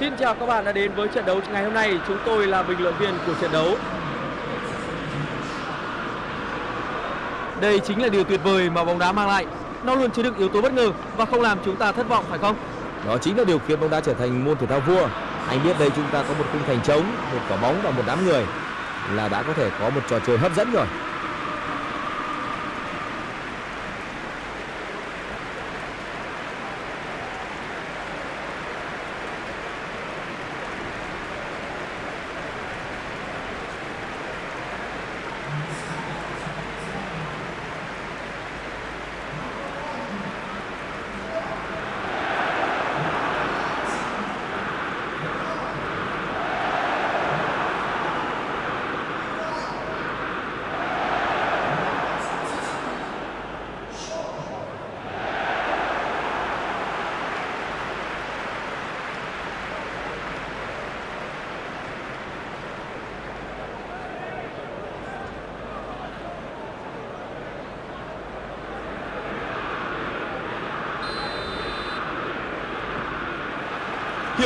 Xin chào các bạn đã đến với trận đấu ngày hôm nay. Chúng tôi là bình luận viên của trận đấu. Đây chính là điều tuyệt vời mà bóng đá mang lại. Nó luôn chứa đựng yếu tố bất ngờ và không làm chúng ta thất vọng phải không? Đó chính là điều khiến bóng đá trở thành môn thể thao vua. Anh biết đây chúng ta có một khung thành trống, một quả bóng và một đám người là đã có thể có một trò chơi hấp dẫn rồi.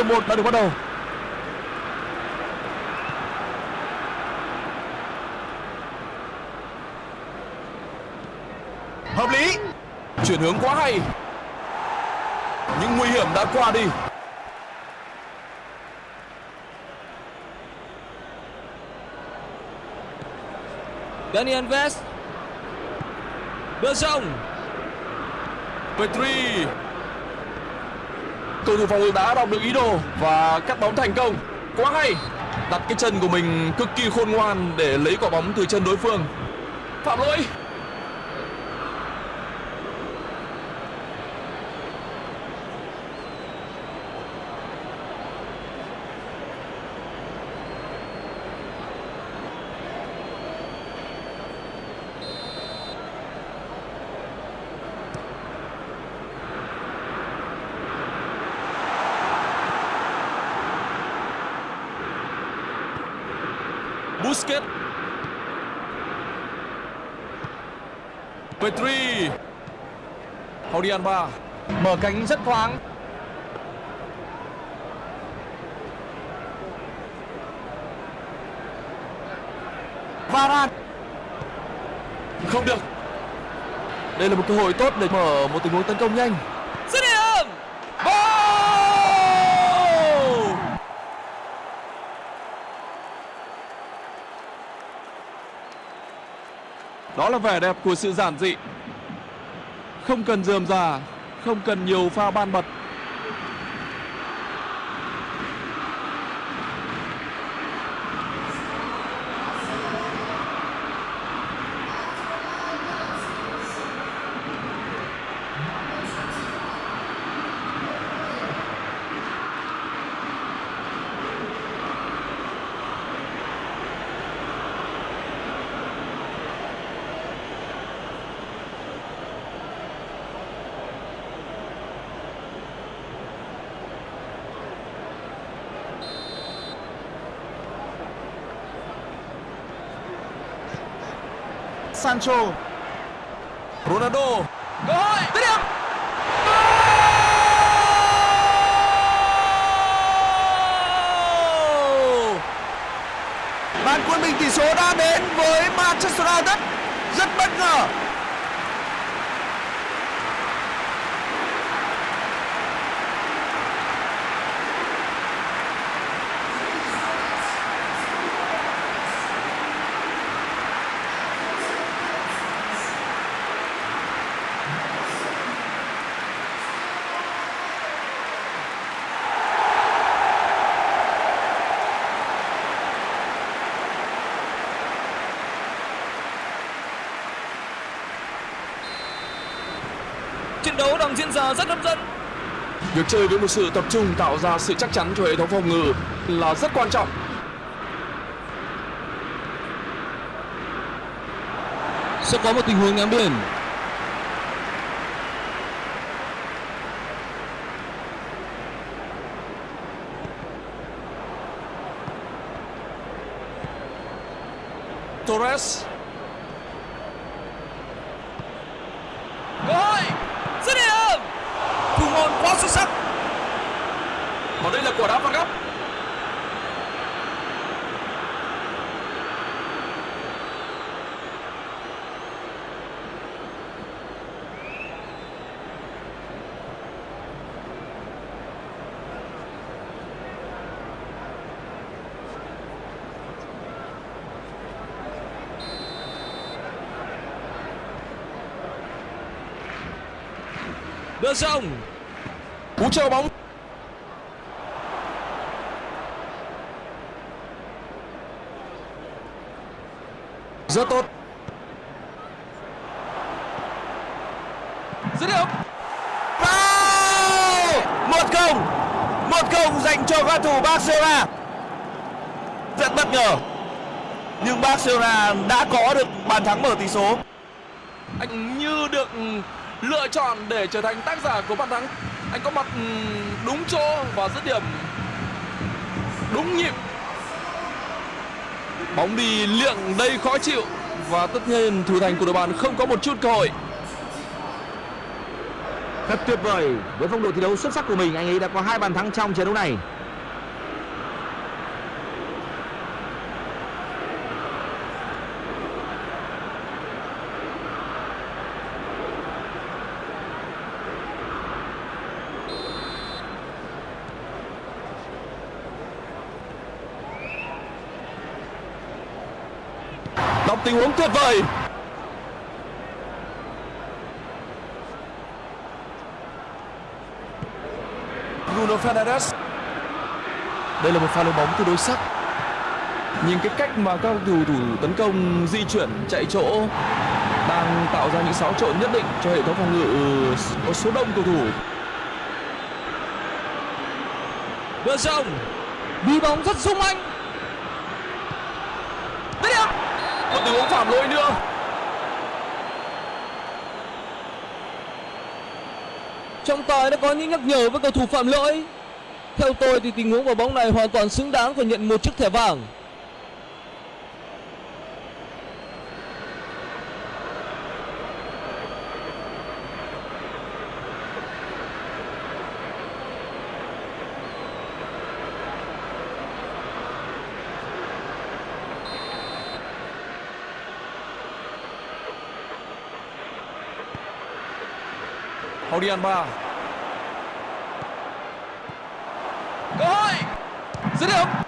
Hiệp một đã được bắt đầu. Hợp lý. Chuyển hướng quá hay. Những nguy hiểm đã qua đi. Dani Alves Bờ rộng Petri cầu thủ phòng ngự đã đọc được ý đồ và cắt bóng thành công. Quá hay! Đặt cái chân của mình cực kỳ khôn ngoan để lấy quả bóng từ chân đối phương. Phạm lỗi Busquets Petri Jordi Alba mở cánh rất thoáng. Varane. Không được. Đây là một cơ hội tốt để mở một tình huống tấn công nhanh Dứt điểm Goal! Đó là vẻ đẹp của sự giản dị. Không cần dườm già, Không cần nhiều pha ban bật. Sancho. Ronaldo. Cơ hội. Dứt điểm Bàn quân bình tỷ số đã đến với Manchester United. Rất bất ngờ. Đấu đang diễn ra rất hấp dẫn. Việc chơi với một sự tập trung tạo ra sự chắc chắn cho hệ thống phòng ngự là rất quan trọng. Sẽ có một tình huống ném biển. Torres Cơ hội Dứt điểm Thủ môn quá xuất sắc Và đây là quả đá phạt góc. Đưa rộng. Cú chờ bóng rất tốt. Dứt điểm. Wow! Một không. Một không dành cho cầu thủ Barcelona. Rất bất ngờ. Nhưng Barcelona đã có được bàn thắng mở tỷ số. Anh như được lựa chọn để trở thành tác giả của bàn thắng. Anh có mặt đúng chỗ và dứt điểm. Đúng nhịp bóng đi liệng đây khó chịu. Và tất nhiên thủ thành của đội bạn không có một chút cơ hội. Thật tuyệt vời. Với phong độ thi đấu xuất sắc của mình, anh ấy đã có hai bàn thắng trong trận đấu này. Tình huống tuyệt vời Bruno Fernandes đây là một pha lên bóng tương đối sắc nhìn cái cách mà các cầu thủ tấn công di chuyển chạy chỗ đang tạo ra những xáo trộn nhất định cho hệ thống phòng ngự có số đông cầu thủ Đưa rộng. Đi bóng rất sung anh. Dứt điểm một tình huống phạm lỗi nữa Trọng tài đã có những nhắc nhở với cầu thủ phạm lỗi. Theo tôi thì tình huống vào bóng này hoàn toàn xứng đáng phải nhận một chiếc thẻ vàng. Hậu đi ăn Ba cơ hội. Dứt điểm.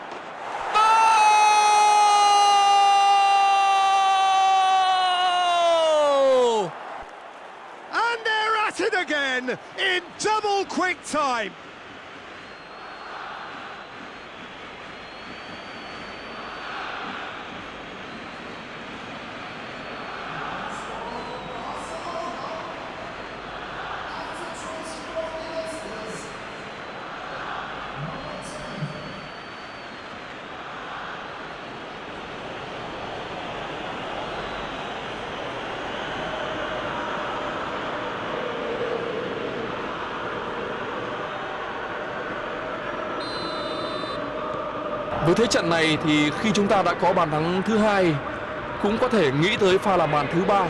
Với thế trận này thì khi chúng ta đã có bàn thắng thứ hai cũng có thể nghĩ tới pha làm bàn thứ ba.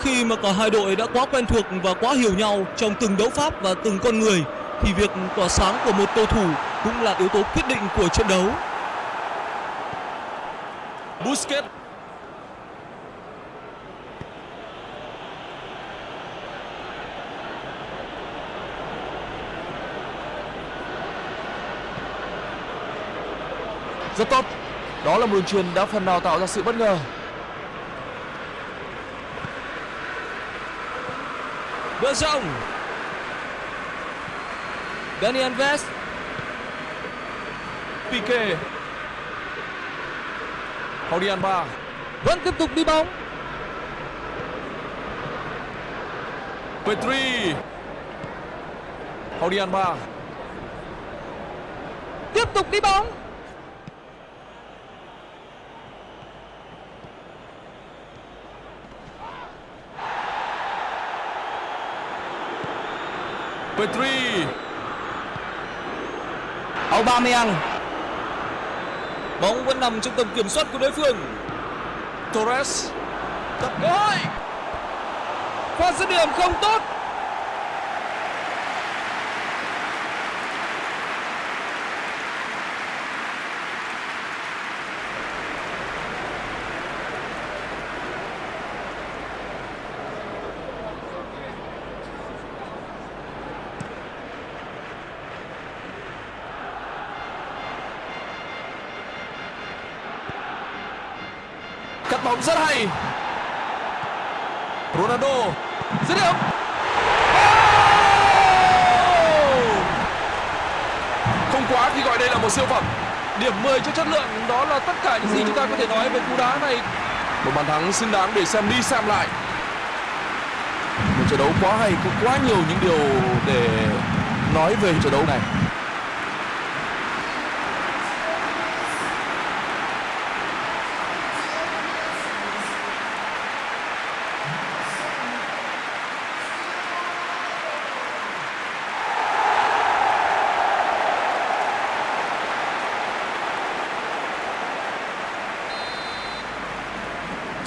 Khi mà cả hai đội đã quá quen thuộc và quá hiểu nhau trong từng đấu pháp và từng con người thì việc tỏa sáng của một cầu thủ cũng là yếu tố quyết định của trận đấu. Busquets Rất tốt Đó là một đường truyền đã phần nào tạo ra sự bất ngờ Đưa rộng. Dani Alves. Pique Haudian Ba vẫn tiếp tục đi bóng. Petri Haudian Ba Tiếp tục đi bóng. Petri Aubameyang Bóng vẫn nằm trong tầm kiểm soát của đối phương. Torres Cơ hội. Pha dứt điểm không tốt. Cắt bóng rất hay. Ronaldo dứt điểm. Không quá khi gọi đây là một siêu phẩm. Điểm 10 cho chất lượng đó là tất cả những gì chúng ta có thể nói về cú đá này. Một bàn thắng xứng đáng để xem đi xem lại. Một trận đấu quá hay, có quá nhiều những điều để nói về trận đấu này.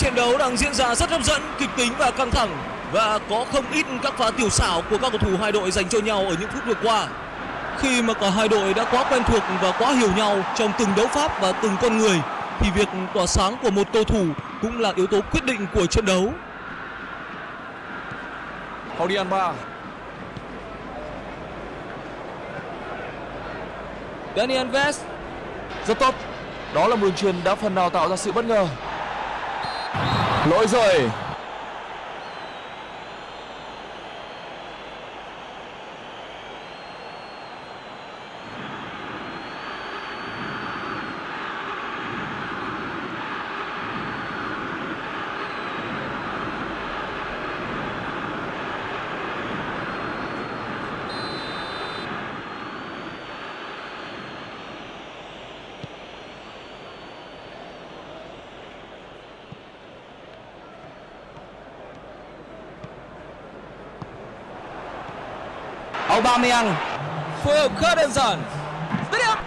Trận đấu đang diễn ra rất hấp dẫn, kịch tính và căng thẳng. Và có không ít các pha tiểu xảo của các cầu thủ hai đội dành cho nhau ở những phút vừa qua. Khi mà cả hai đội đã quá quen thuộc và quá hiểu nhau trong từng đấu pháp và từng con người thì việc tỏa sáng của một cầu thủ cũng là yếu tố quyết định của trận đấu. Jordi Alba Dani Alves rất tốt. Đó là một đường truyền đã phần nào tạo ra sự bất ngờ lỗi rồi. Aubameyang phối hợp khá đơn giản. Dứt điểm.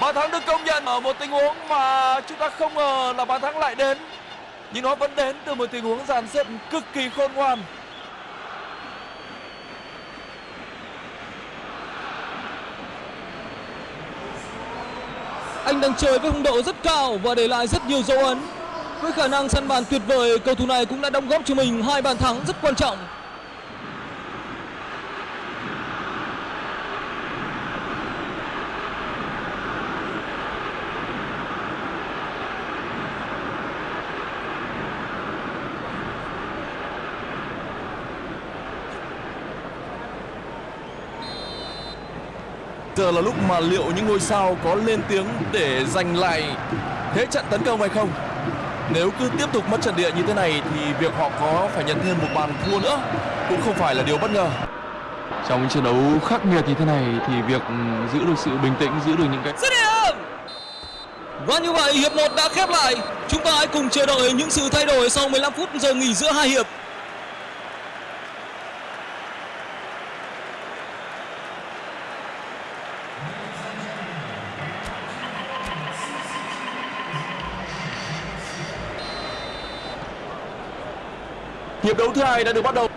Bàn thắng được công nhận ở một tình huống mà chúng ta không ngờ là bàn thắng lại đến Nhưng nó vẫn đến từ một tình huống dàn xếp cực kỳ khôn ngoan Anh đang chơi với phong độ rất cao và để lại rất nhiều dấu ấn. Với khả năng săn bàn tuyệt vời, cầu thủ này cũng đã đóng góp cho mình hai bàn thắng rất quan trọng. Giờ là lúc mà liệu những ngôi sao có lên tiếng để giành lại thế trận tấn công hay không nếu cứ tiếp tục mất trận địa như thế này thì việc họ có phải nhận thêm một bàn thua nữa cũng không phải là điều bất ngờ trong những trận đấu khắc nghiệt như thế này thì việc ừ, giữ được sự bình tĩnh giữ được những cái Dứt điểm. Và như vậy hiệp 1 đã khép lại. Chúng ta hãy cùng chờ đợi những sự thay đổi sau 15 phút giờ nghỉ giữa hai hiệp. Hiệp đấu thứ hai đã được bắt đầu.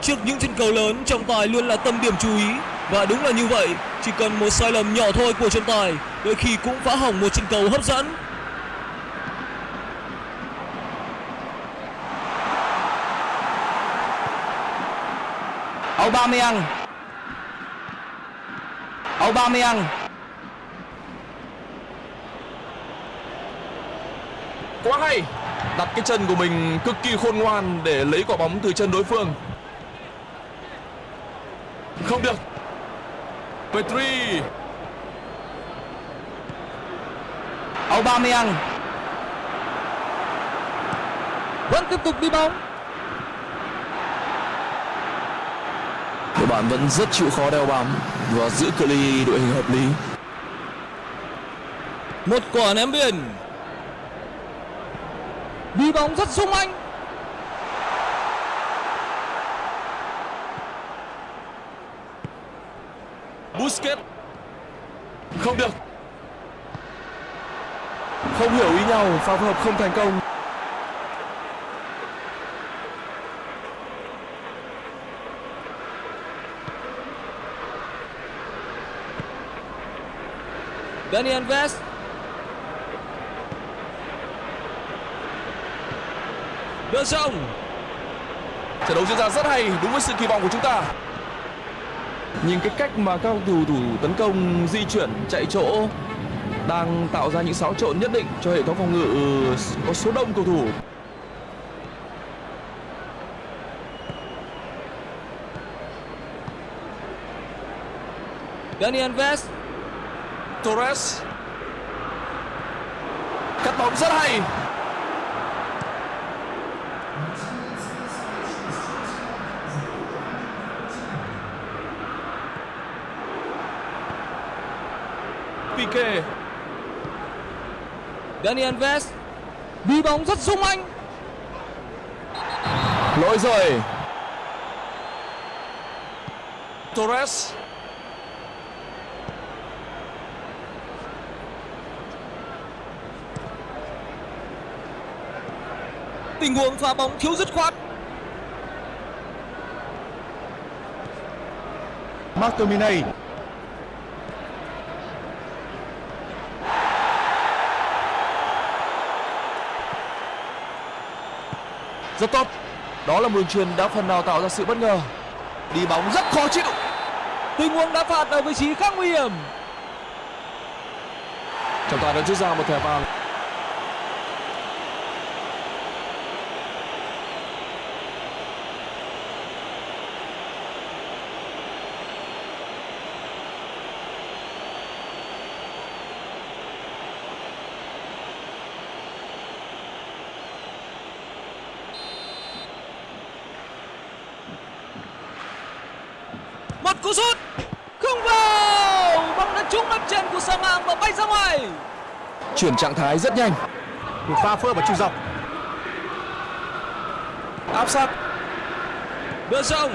Trước những trận cầu lớn, trọng tài luôn là tâm điểm chú ý. Và đúng là như vậy, chỉ cần một sai lầm nhỏ thôi của trọng tài, đôi khi cũng phá hỏng một trận cầu hấp dẫn. Aubameyang. Aubameyang quá hay đặt cái chân của mình cực kỳ khôn ngoan để lấy quả bóng từ chân đối phương. Không được. Petri. Aubameyang. Vẫn tiếp tục đi bóng. đội bạn vẫn rất chịu khó đeo bám và giữ cự ly đội hình hợp lý. Một quả ném biên. Đi bóng rất sung anh. Busquets không được không hiểu ý nhau pha phối hợp không thành công Dani Alves. Đưa rộng. trận đấu diễn ra rất hay đúng với sự kỳ vọng của chúng ta Nhìn cái cách mà các cầu thủ tấn công di chuyển chạy chỗ đang tạo ra những xáo trộn nhất định cho hệ thống phòng ngự có số đông cầu thủ. Daniel Alves Torres cắt bóng rất hay Pique Daniel Alves đi bóng rất sung anh. Lỗi rồi. Torres tình huống pha bóng thiếu dứt khoát. McTominay. rất tốt. Đó là một đường truyền đã phần nào tạo ra sự bất ngờ. Đi bóng rất khó chịu. Tình huống đá phạt ở vị trí khá nguy hiểm. Trọng tài đã rút ra một thẻ vàng một cú sút không vào bóng đã trúng đất trên của sa mạng và bay ra ngoài. Chuyển trạng thái rất nhanh. Một pha hợp ở trung dọc. áp sát. Đưa sông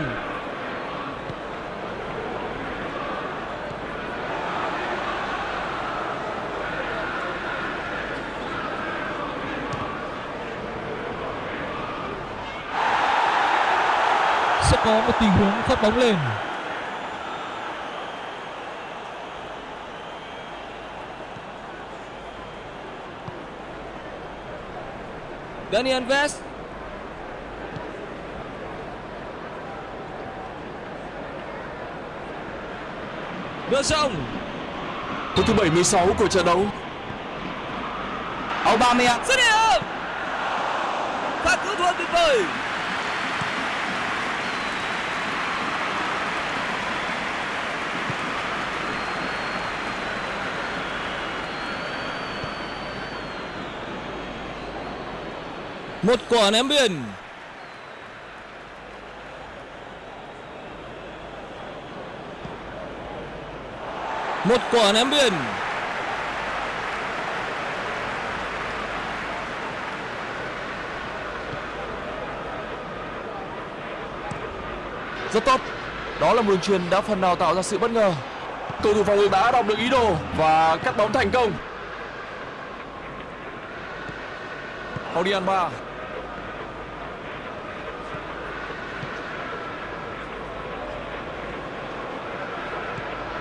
sẽ có một tình huống phát bóng lên Daniel Alves. Đưa sông. Phút thứ 76 của trận đấu. Aubameyang. Dứt điểm pha cứu thua tuyệt vời một quả ném biên. Một quả ném biên. Rất tốt. Đó là một đường truyền đã phần nào tạo ra sự bất ngờ. Cầu thủ phòng ngự đã đọc được ý đồ và cắt bóng thành công. Jordi ba.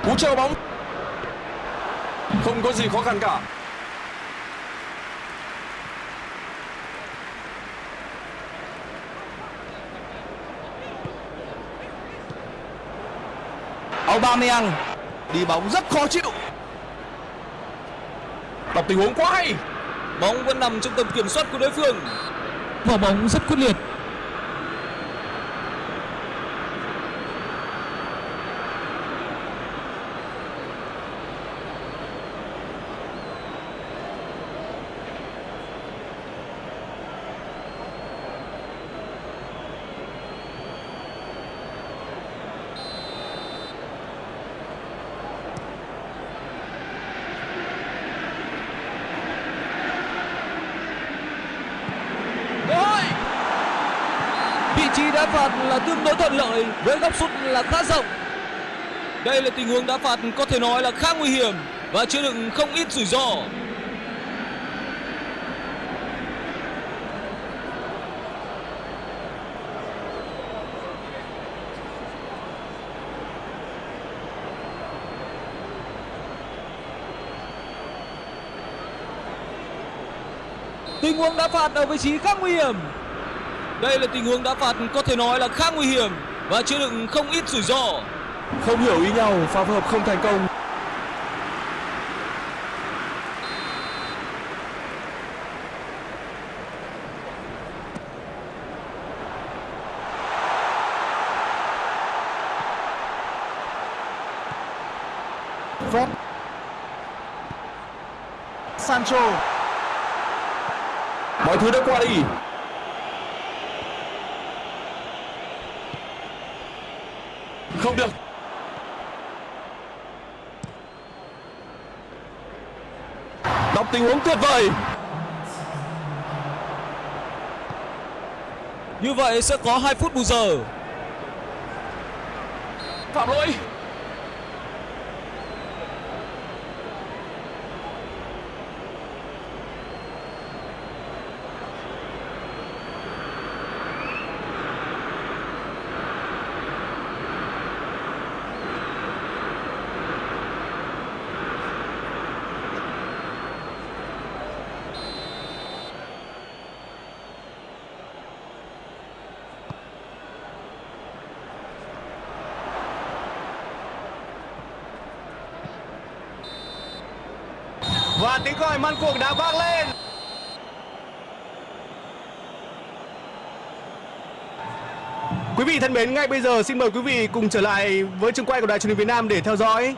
Cú treo bóng. Không có gì khó khăn cả. Aubameyang đi bóng rất khó chịu. Đọc tình huống quá hay. Bóng vẫn nằm trong tầm kiểm soát của đối phương. Quả bóng rất quyết liệt Rồi. Vị trí đá phạt là tương đối với góc sút là khá rộng. Đây là tình huống đá phạt có thể nói là khá nguy hiểm và chứa đựng không ít rủi ro. Tình huống đá phạt ở vị trí khá nguy hiểm. Đây là tình huống đá phạt có thể nói là khá nguy hiểm và chứa đựng không ít rủi ro. Không hiểu ý nhau, pha phối hợp không thành công. Fred. Sancho. Mọi thứ đã qua đi. Không được. Đọc tình huống tuyệt vời. Như vậy sẽ có 2 phút bù giờ. Phạm lỗi. Và tiếng gọi man cuộc đã vang lên. Quý vị thân mến, ngay bây giờ xin mời quý vị cùng trở lại với trường quay của Đài truyền hình Việt Nam để theo dõi